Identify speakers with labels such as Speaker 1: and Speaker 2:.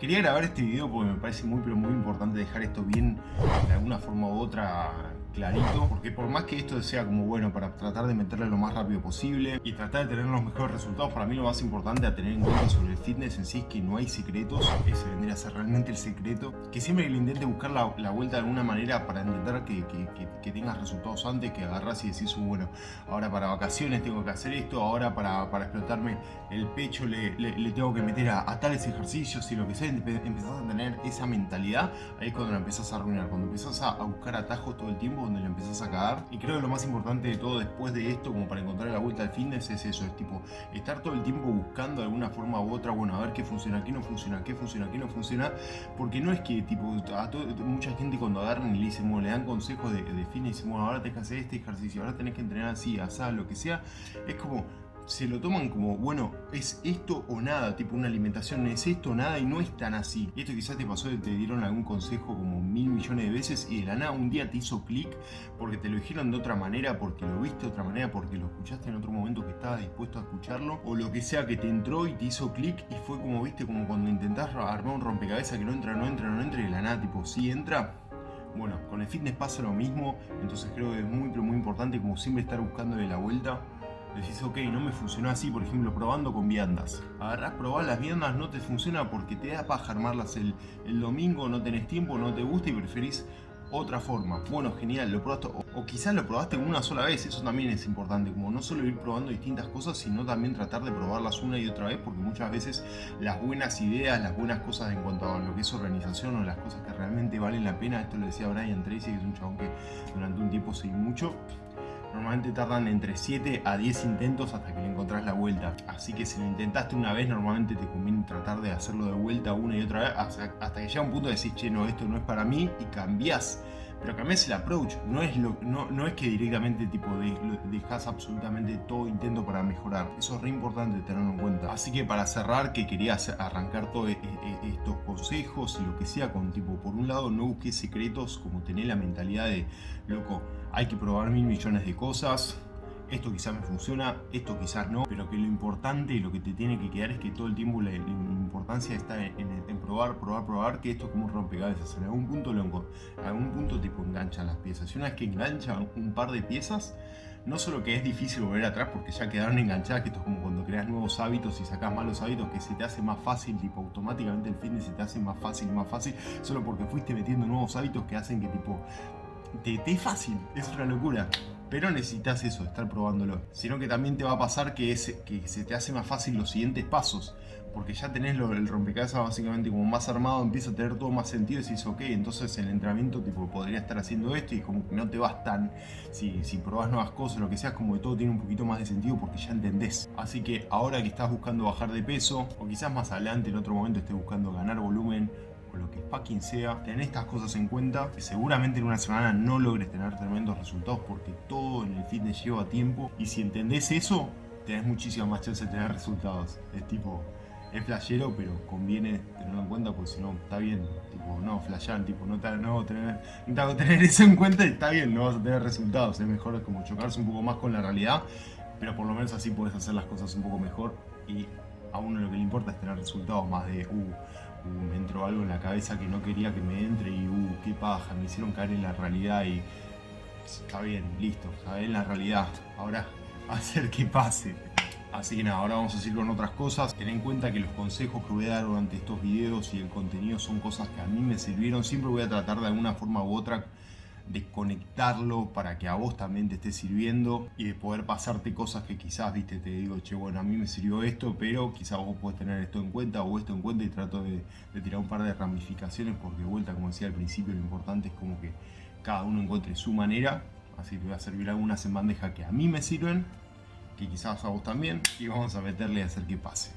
Speaker 1: quería grabar este video porque me parece muy pero muy importante dejar esto bien de alguna forma u otra clarito, porque por más que esto sea como bueno para tratar de meterle lo más rápido posible y tratar de tener los mejores resultados, para mí lo más importante a tener en cuenta sobre el fitness en sí es que no hay secretos, ese vendría a ser realmente el secreto, que siempre que le intente buscar la, vuelta de alguna manera para intentar que, que, tengas resultados antes, que agarras y decís, uh, bueno, ahora para vacaciones tengo que hacer esto, ahora para, para explotarme el pecho le, le, tengo que meter a, tales ejercicios y lo que sea, empezás a tener esa mentalidad, ahí es cuando la empezás a arruinar, cuando empezás a, a buscar atajos todo el tiempo donde le empezás a cagar. Y creo que lo más importante de todo después de esto, como para encontrar la vuelta al fitness, es eso, es tipo, estar todo el tiempo buscando de alguna forma u otra, bueno, a ver qué funciona, qué no funciona, qué funciona, qué no funciona, porque no es que, tipo, a mucha gente cuando agarran y le dicen, bueno, le dan consejos de, de fitness bueno, ahora tenés que hacer este ejercicio, ahora tenés que entrenar así, así, lo que sea, es como, se lo toman como, bueno, es esto o nada, tipo una alimentación es esto o nada y no es tan así. Esto quizás te pasó, te dieron algún consejo como mil millones de veces y de la nada un día te hizo clic porque te lo dijeron de otra manera, porque lo viste de otra manera, porque lo escuchaste en otro momento que estabas dispuesto a escucharlo o lo que sea que te entró y te hizo clic y fue como, viste, como cuando intentás armar un rompecabezas que no entra, no entra, no entra y de la nada, tipo, sí entra. Bueno, con el fitness pasa lo mismo, entonces creo que es muy pero muy importante como siempre estar buscando de la vuelta decís, ok, no me funcionó así, por ejemplo, probando con viandas. Agarrás, probás las viandas, no te funciona porque te da paja armarlas el, el domingo, no tenés tiempo, no te gusta y preferís otra forma. Bueno, genial, lo probaste, o, quizás lo probaste una sola vez, eso también es importante, como no solo ir probando distintas cosas, sino también tratar de probarlas una y otra vez, porque muchas veces las buenas ideas, las buenas cosas en cuanto a lo que es organización o las cosas que realmente valen la pena, esto lo decía Brian Tracy, que es un chabón que durante un tiempo seguí mucho, Normalmente tardan entre 7 a 10 intentos hasta que le encontrás la vuelta. Así que si lo intentaste una vez, normalmente te conviene tratar de hacerlo de vuelta una y otra vez hasta, que llega un punto de decir, che, no, esto no es para mí y cambiás. Pero cambiás el approach, no es, lo, no, no es que directamente tipo dejas absolutamente todo intento para mejorar. Eso es re importante tenerlo en cuenta. Así que para cerrar, que quería arrancar todos e, e, estos consejos y lo que sea con tipo, por un lado no busques secretos como tener la mentalidad de, loco, hay que probar mil millones de cosas, esto quizás me funciona, esto quizás no, pero que lo importante y lo que te tiene que quedar es que todo el tiempo la, importancia está en, probar, probar, probar, que esto es como un rompecabezas. En algún punto, lo, en algún punto tipo enganchan las piezas. Y una vez que enganchan un par de piezas, no solo que es difícil volver atrás porque ya quedaron enganchadas, que esto es como cuando creas nuevos hábitos y sacas malos hábitos, que se te hace más fácil, tipo automáticamente el fitness se te hace más fácil más fácil, solo porque fuiste metiendo nuevos hábitos que hacen que tipo te, te es fácil, es una locura. Pero necesitas eso, estar probándolo. Sino que también te va a pasar que, se te hace más fácil los siguientes pasos. Porque ya tenés el rompecabezas básicamente como más armado, empieza a tener todo más sentido y decís, ok, entonces el entrenamiento tipo podría estar haciendo esto y como que no te vas tan, si, si probás nuevas cosas, lo que sea, como que todo tiene un poquito más de sentido porque ya entendés. Así que ahora que estás buscando bajar de peso, o quizás más adelante en otro momento estés buscando ganar volumen, o lo que fucking sea, ten estas cosas en cuenta, que seguramente en una semana no logres tener tremendos resultados porque todo en el fitness lleva tiempo. Y si entendés eso, tenés muchísima más chance de tener resultados. Es tipo, es flashero, pero conviene tenerlo en cuenta porque si no, está bien, tipo, no, flashear, tipo, no, no, tener, no tener eso en cuenta y está bien, no vas a tener resultados, es mejor como chocarse un poco más con la realidad, pero por lo menos así puedes hacer las cosas un poco mejor y a uno lo que le importa es tener resultados más de, uh, me entró algo en la cabeza que no quería que me entre y, uh, qué paja, me hicieron caer en la realidad y está bien, listo, está en la realidad, ahora hacer que pase. Así que nada, ahora vamos a seguir con otras cosas. Ten en cuenta que los consejos que voy a dar durante estos videos y el contenido son cosas que a mí me sirvieron. Siempre voy a tratar de alguna forma u otra de conectarlo para que a vos también te esté sirviendo y de poder pasarte cosas que quizás, viste, te digo, che, bueno, a mí me sirvió esto, pero quizás vos podés tener esto en cuenta o esto en cuenta y trato de, tirar un par de ramificaciones porque de vuelta, como decía al principio, lo importante es como que cada uno encuentre su manera, así que voy a servir algunas en bandeja que a mí me sirven, que quizás a vos también, y vamos a meterle a hacer que pase.